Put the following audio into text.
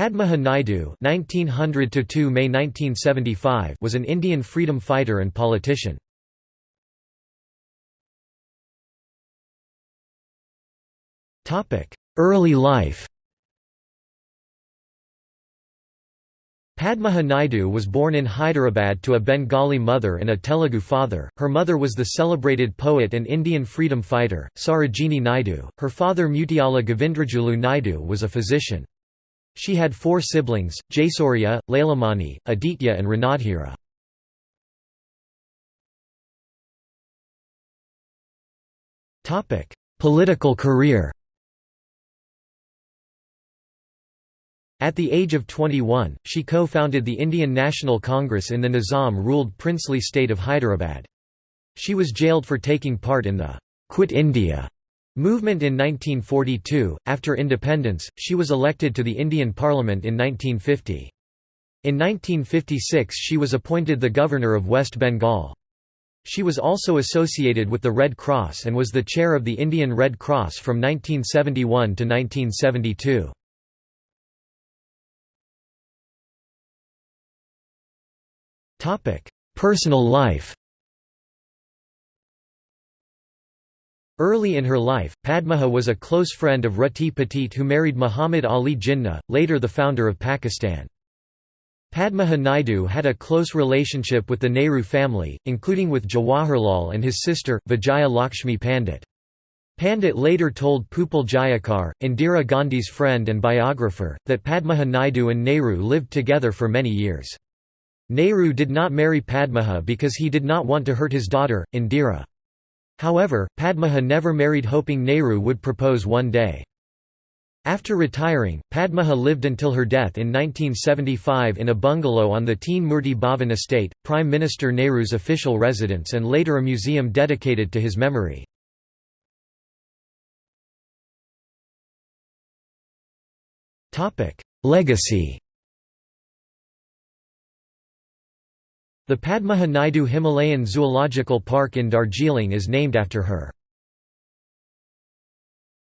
Padmaja Naidu (1900–2 May 1975) was an Indian freedom fighter and politician. Topic: Early life. Padmaja Naidu was born in Hyderabad to a Bengali mother and a Telugu father. Her mother was the celebrated poet and Indian freedom fighter, Sarojini Naidu. Her father Mutyala Govindrajulu Naidu was a physician. She had four siblings, Jaisurya, Lailamani, Aditya and Ranadhira. Political career At the age of 21, she co-founded the Indian National Congress in the Nizam-ruled princely state of Hyderabad. She was jailed for taking part in the «Quit India» movement in 1942. After independence, she was elected to the Indian Parliament in 1950. In 1956 she was appointed the governor of West Bengal. She was also associated with the Red Cross and was the chair of the Indian Red Cross from 1971 to 1972. Personal life Early in her life, Padmaja was a close friend of Rati Petit who married Muhammad Ali Jinnah, later the founder of Pakistan. Padmaja Naidu had a close relationship with the Nehru family, including with Jawaharlal and his sister, Vijaya Lakshmi Pandit. Pandit later told Pupul Jayakar, Indira Gandhi's friend and biographer, that Padmaja Naidu and Nehru lived together for many years. Nehru did not marry Padmaja because he did not want to hurt his daughter, Indira. However, Padmaja never married hoping Nehru would propose one day. After retiring, Padmaja lived until her death in 1975 in a bungalow on the Teen Murti Bhavan estate, Prime Minister Nehru's official residence and later a museum dedicated to his memory. Legacy The Padmaja Naidu Himalayan Zoological Park in Darjeeling is named after her.